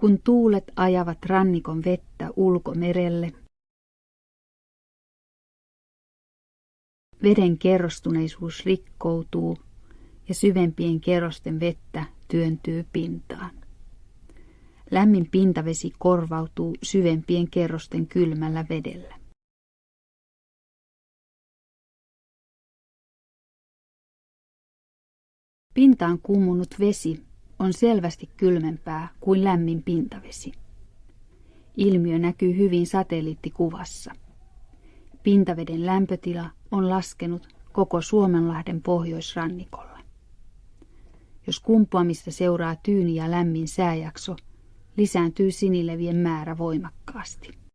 Kun tuulet ajavat rannikon vettä ulkomerelle, veden kerrostuneisuus rikkoutuu ja syvempien kerrosten vettä työntyy pintaan. Lämmin pintavesi korvautuu syvempien kerrosten kylmällä vedellä. Pintaan kummunut vesi on selvästi kylmempää kuin lämmin pintavesi. Ilmiö näkyy hyvin satelliittikuvassa. Pintaveden lämpötila on laskenut koko Suomenlahden pohjoisrannikolla. Jos kumpuamista seuraa tyyni ja lämmin sääjakso, lisääntyy sinilevien määrä voimakkaasti.